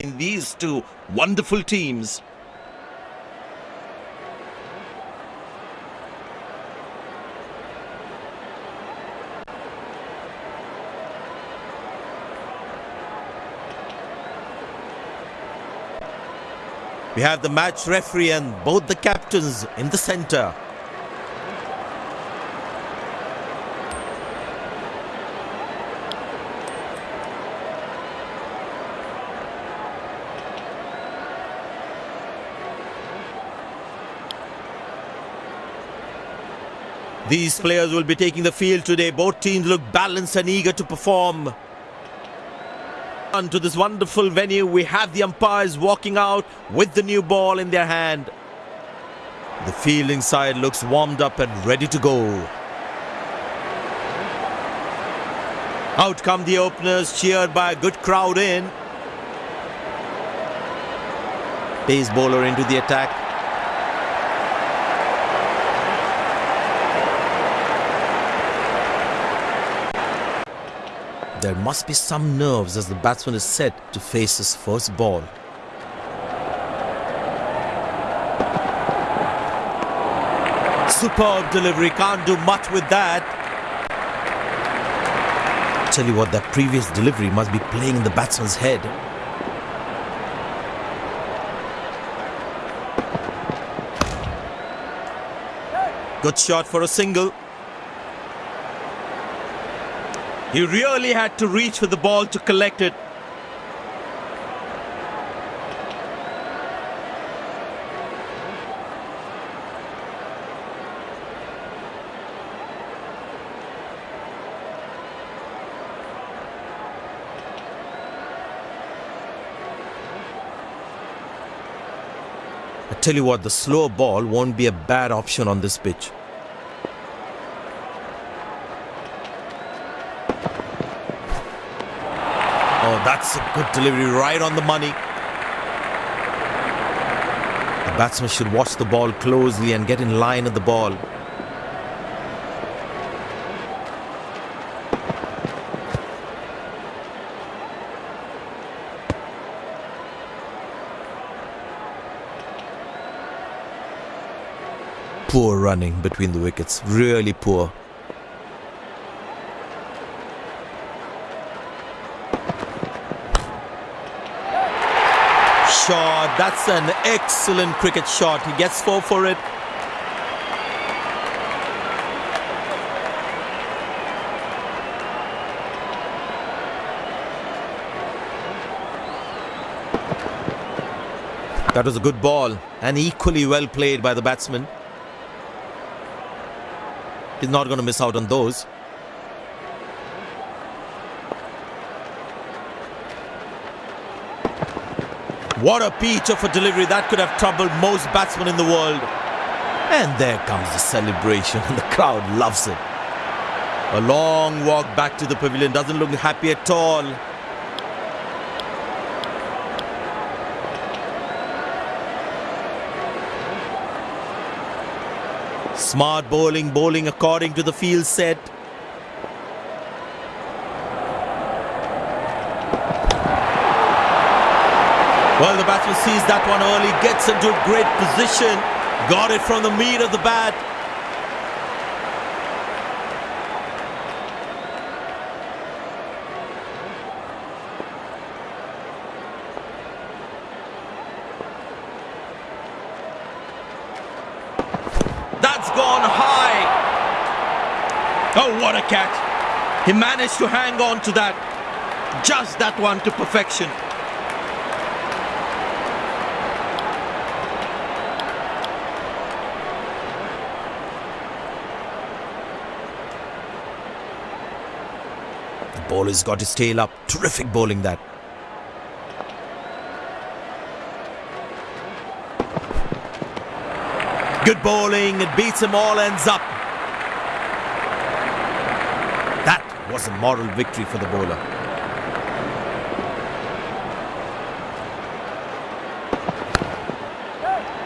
in these two wonderful teams. We have the match referee and both the captains in the center. These players will be taking the field today. Both teams look balanced and eager to perform. Onto this wonderful venue, we have the umpires walking out with the new ball in their hand. The fielding side looks warmed up and ready to go. Out come the openers, cheered by a good crowd in. Pace bowler into the attack. There must be some nerves as the batsman is set to face his first ball. Superb delivery, can't do much with that. Tell you what, that previous delivery must be playing in the batsman's head. Good shot for a single. He really had to reach for the ball to collect it. I tell you what, the slow ball won't be a bad option on this pitch. Oh, that's a good delivery right on the money. The batsman should watch the ball closely and get in line at the ball. Poor running between the wickets, really poor. shot. That's an excellent cricket shot. He gets four for it. That was a good ball and equally well played by the batsman. He's not going to miss out on those. What a peach of a delivery that could have troubled most batsmen in the world. And there comes the celebration and the crowd loves it. A long walk back to the pavilion doesn't look happy at all. Smart bowling, bowling according to the field set. Well, the batsman sees that one early, gets into a great position, got it from the meat of the bat. That's gone high. Oh, what a catch. He managed to hang on to that. Just that one to perfection. Bowler's got his tail up. Terrific bowling that. Good bowling. It beats him all ends up. That was a moral victory for the bowler.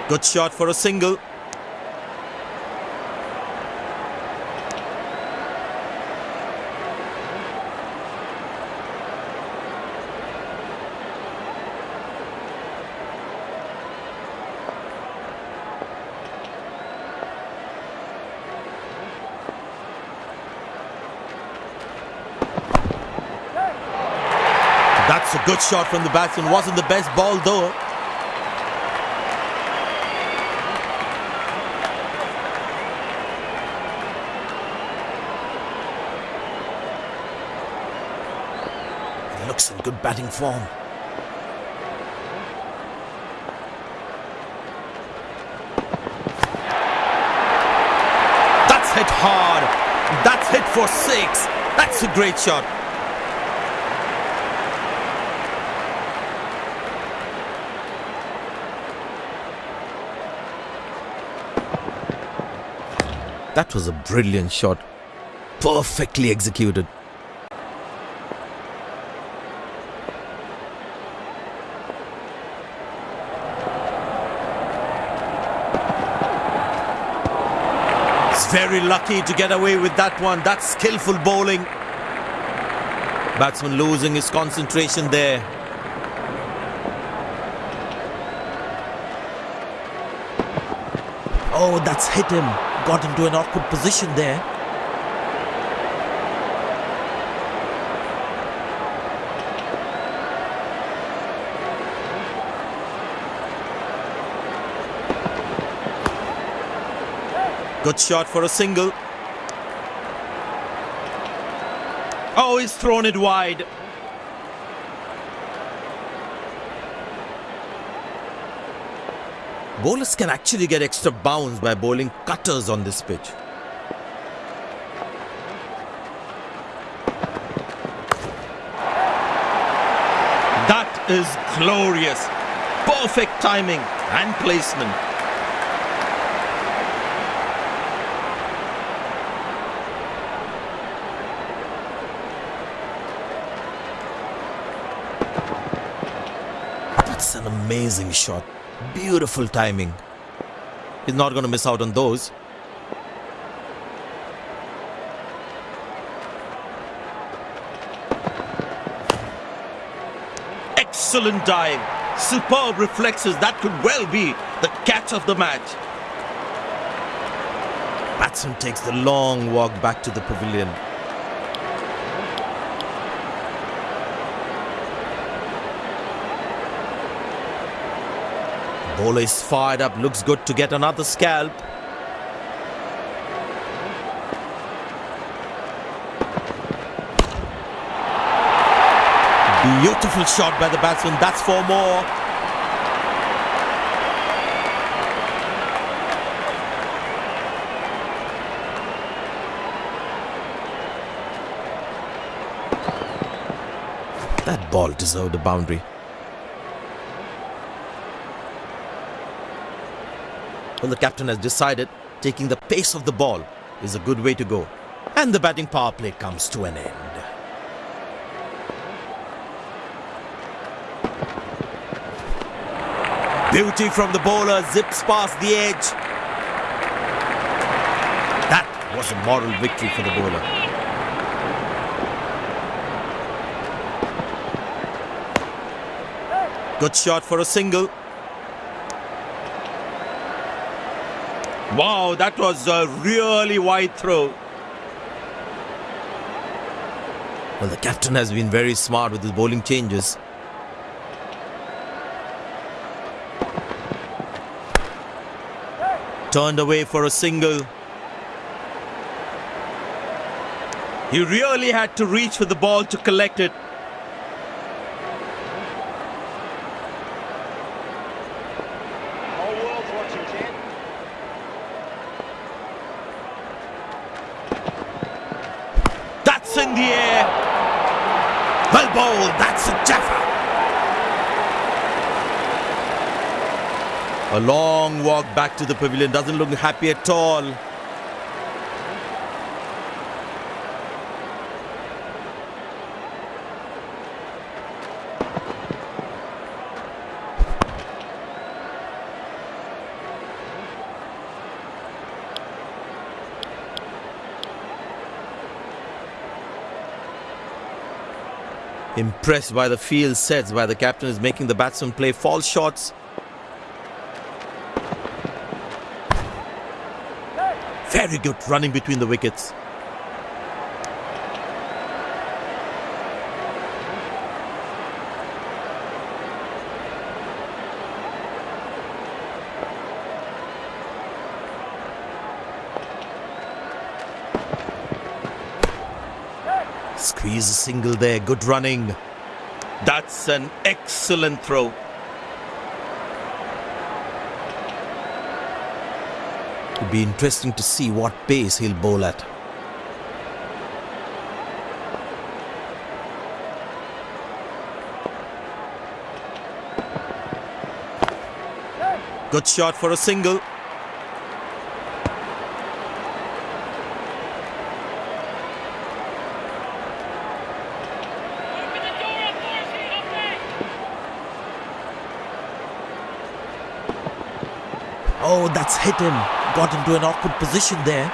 Good shot for a single. Good shot from the batsman. Wasn't the best ball though. He looks in good batting form. That's hit hard. That's hit for six. That's a great shot. That was a brilliant shot. Perfectly executed. He's very lucky to get away with that one. That's skillful bowling. Batsman losing his concentration there. Oh, that's hit him. Got into an awkward position there. Good shot for a single. Oh, he's thrown it wide. Bowlers can actually get extra bounce by bowling cutters on this pitch. That is glorious. Perfect timing and placement. That's an amazing shot. Beautiful timing. He's not going to miss out on those. Excellent dive. Superb reflexes. That could well be the catch of the match. Batsman takes the long walk back to the pavilion. Bowler is fired up, looks good to get another scalp. Beautiful shot by the batsman, that's four more. That ball deserved a boundary. Well, the captain has decided taking the pace of the ball is a good way to go. And the batting power play comes to an end. Beauty from the bowler zips past the edge. That was a moral victory for the bowler. Good shot for a single. Wow, that was a really wide throw. Well, the captain has been very smart with his bowling changes. Turned away for a single. He really had to reach for the ball to collect it. Whole world's watching, Ken. That's in the air. Well bowled. That's a jaffa. A long walk back to the pavilion. Doesn't look happy at all. Impressed by the field sets by the captain is making the batsman play false shots. very good running between the wickets. Squeeze a single there, good running. That's an excellent throw. Be interesting to see what pace he'll bowl at. Good shot for a single. Oh, that's hit him. Got into an awkward position there.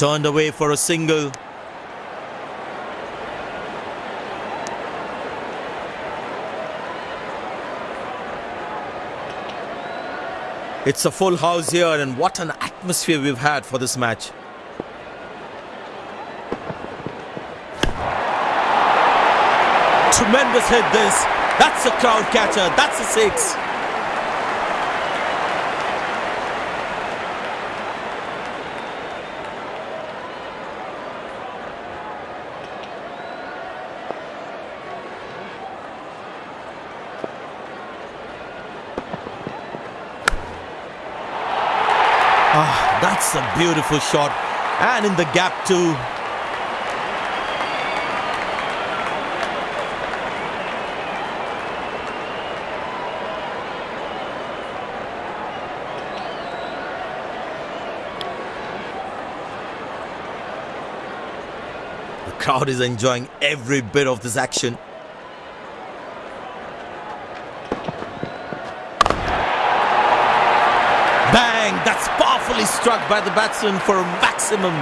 Turned away for a single. It's a full house here, and what an atmosphere we've had for this match. Tremendous hit, this. That's a crowd catcher. That's a six. Ah, that's a beautiful shot. And in the gap, too. The crowd is enjoying every bit of this action. Struck by the batsman for a maximum.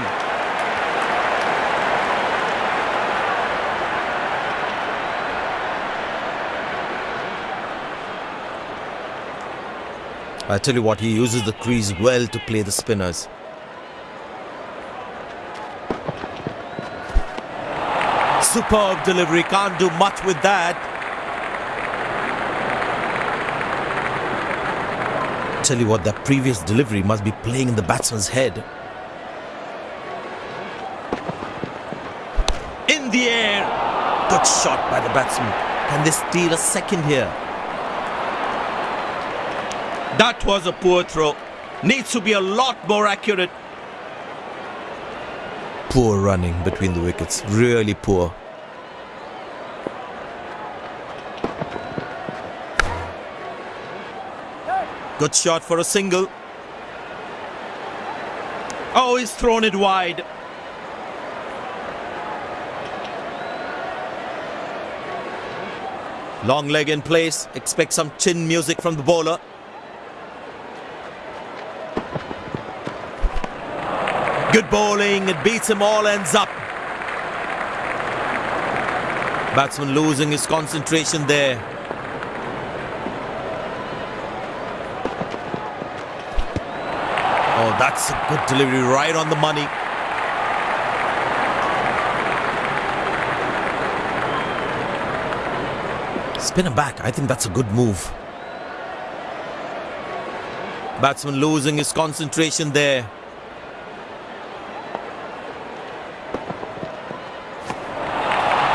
I tell you what, he uses the crease well to play the spinners. Superb delivery, can't do much with that. Tell you what, that previous delivery must be playing in the batsman's head. In the air! Good shot by the batsman. Can they steal a second here? That was a poor throw. Needs to be a lot more accurate. Poor running between the wickets. Really poor. Good shot for a single. Oh, he's thrown it wide. Long leg in place. Expect some chin music from the bowler. Good bowling. It beats him all ends up. Batsman losing his concentration there. That's a good delivery right on the money. Spin him back. I think that's a good move. Batsman losing his concentration there.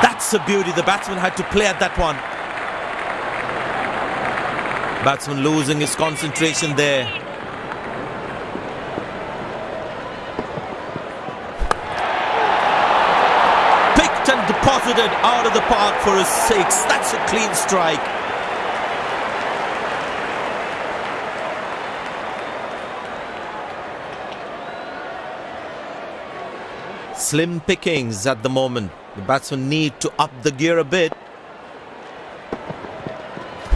That's a beauty. The batsman had to play at that one. Batsman losing his concentration there. Picked out of the park for a six. That's a clean strike. Slim pickings at the moment. The batsmen need to up the gear a bit.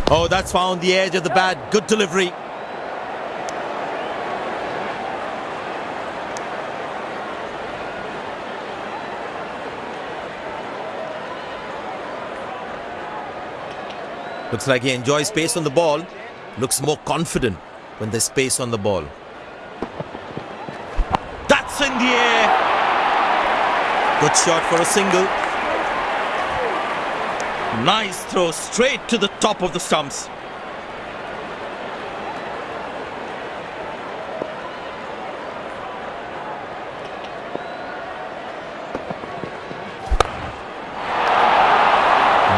Oh, that's found the edge of the bat. Good delivery. Looks like he enjoys space on the ball. Looks more confident when there's space on the ball. That's in the air. Good shot for a single. Nice throw straight to the top of the stumps.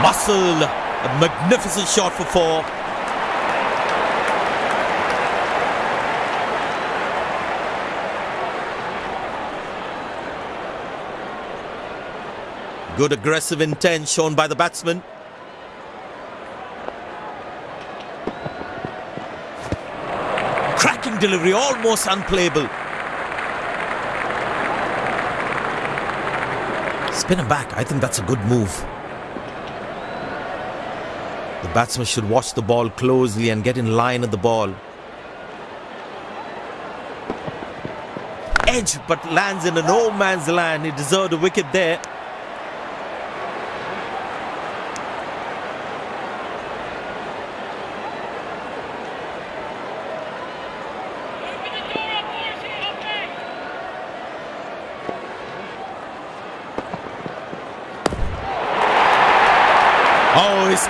Muscle, a magnificent shot for four. Good aggressive intent shown by the batsman. Cracking delivery, almost unplayable. Spin him back. I think that's a good move. The batsman should watch the ball closely and get in line at the ball. Edge, but lands in a no man's land. He deserved a wicket there.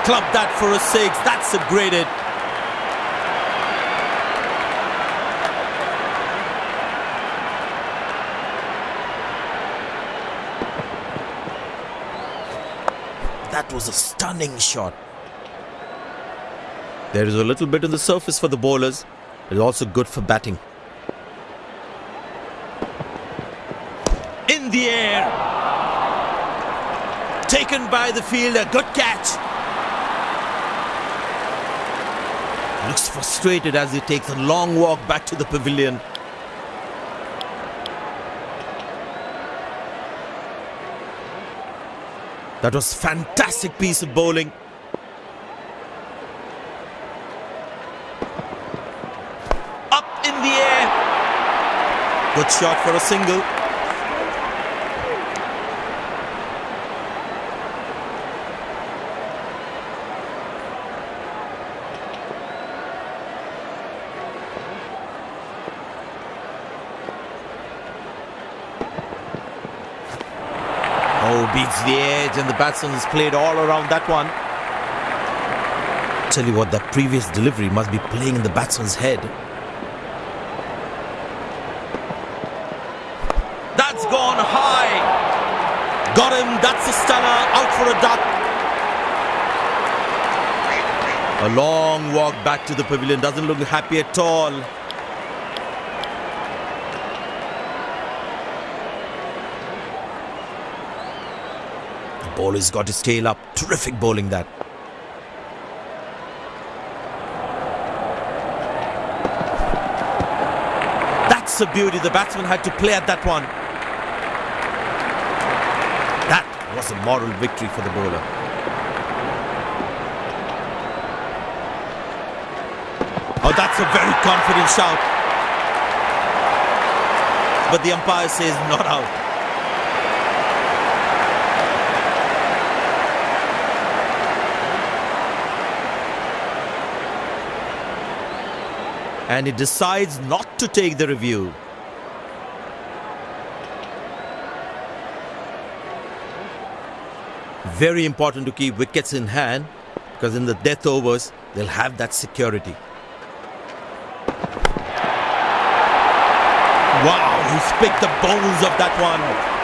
Clubbed that for a six. That's a great hit. That was a stunning shot. There is a little bit on the surface for the bowlers. It's also good for batting. In the air. Taken by the fielder. Good catch. Looks frustrated as he takes a long walk back to the pavilion. That was fantastic piece of bowling. Up in the air. Good shot for a single. Oh, beats the edge, and the batsman has played all around that one. Tell you what, that previous delivery must be playing in the batsman's head. That's gone high. Got him. That's a stunner. Out for a duck. A long walk back to the pavilion. Doesn't look happy at all. The bowler's got his tail up. Terrific bowling that. That's a beauty. The batsman had to play at that one. That was a moral victory for the bowler. Oh, that's a very confident shout. But the umpire says not out. And he decides not to take the review. Very important to keep wickets in hand because in the death overs they'll have that security. Wow, he's picked the bones of that one.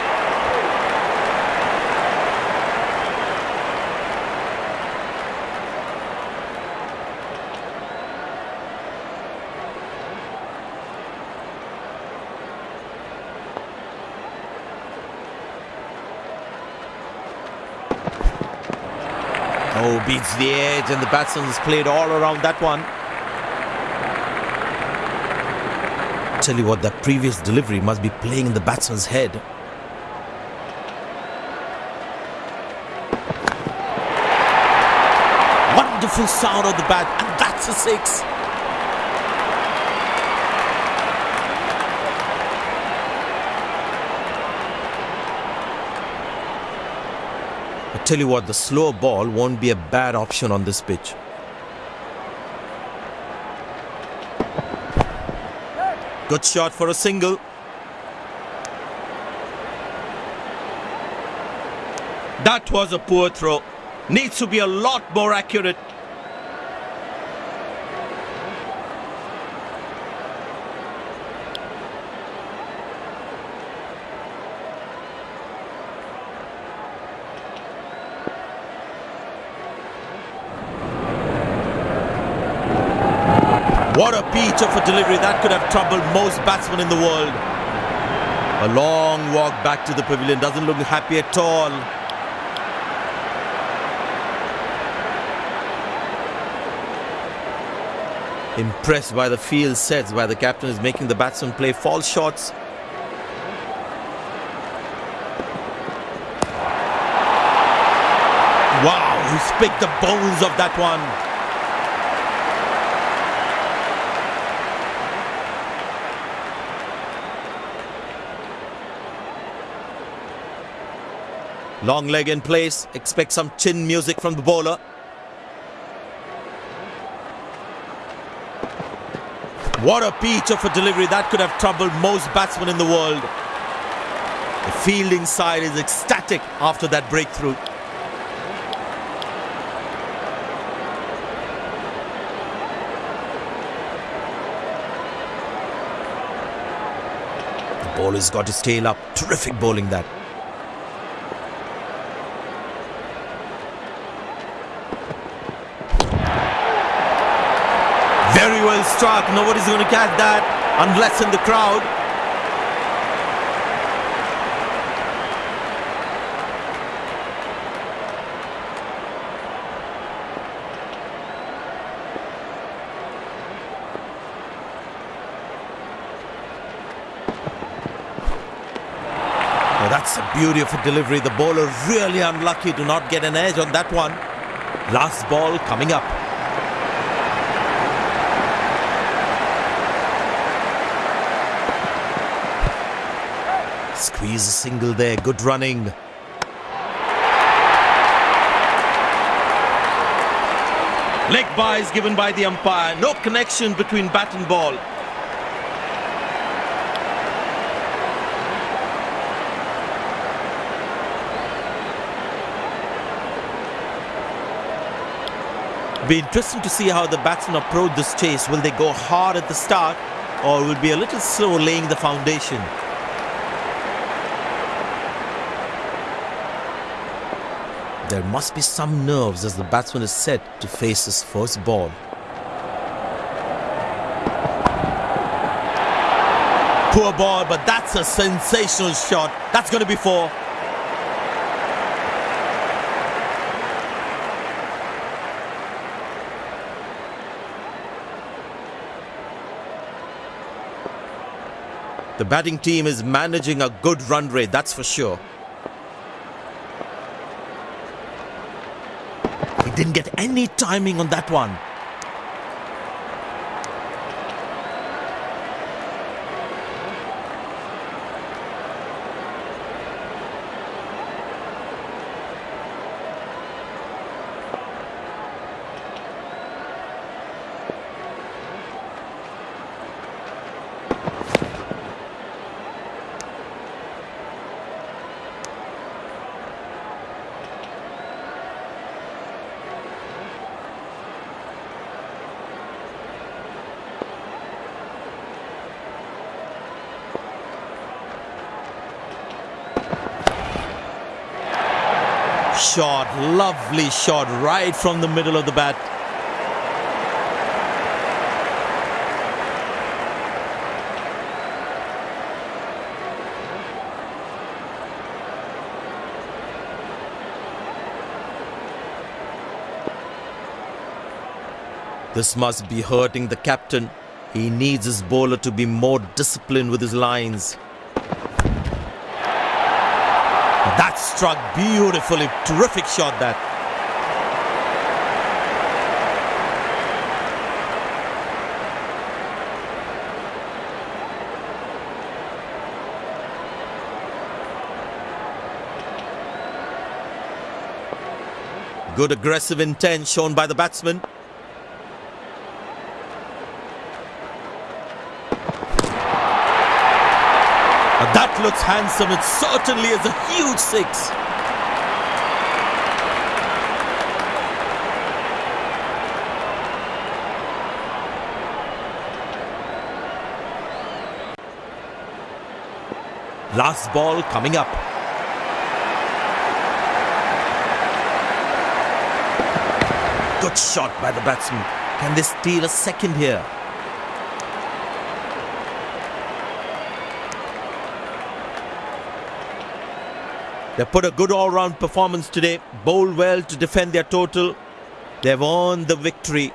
Oh, beats the edge, and the batsman has played all around that one. Tell you what, that previous delivery must be playing in the batsman's head. Wonderful sound of the bat, and that's a six. Tell you what, the slow ball won't be a bad option on this pitch. Good shot for a single. That was a poor throw. Needs to be a lot more accurate. Delivery. That could have troubled most batsmen in the world. A long walk back to the pavilion. Doesn't look happy at all. Impressed by the field sets where the captain is making the batsman play false shots. Wow, he's picked the bones of that one. Long leg in place. Expect some chin music from the bowler. What a peach of a delivery. That could have troubled most batsmen in the world. The fielding side is ecstatic after that breakthrough. The bowler's got his tail up. Terrific bowling that. Very well struck. Nobody's going to catch that unless in the crowd. That's a beauty of a delivery. The bowler really unlucky to not get an edge on that one. Last ball coming up. Squeeze a single there. Good running. Leg byes given by the umpire. No connection between bat and ball. Be interesting to see how the batsmen approach this chase. Will they go hard at the start or will be a little slow laying the foundation? There must be some nerves as the batsman is set to face his first ball. Poor ball, but that's a sensational shot. That's going to be four. The batting team is managing a good run rate, that's for sure. Didn't get any timing on that one. Shot, lovely shot right from the middle of the bat. This must be hurting the captain. He needs his bowler to be more disciplined with his lines. That struck beautifully. Terrific shot that. Good aggressive intent shown by the batsman. Looks handsome. It certainly is a huge six. Last ball coming up. Good shot by the batsman. Can they steal a second here? They put a good all-round performance today, bowled well to defend their total. They've won the victory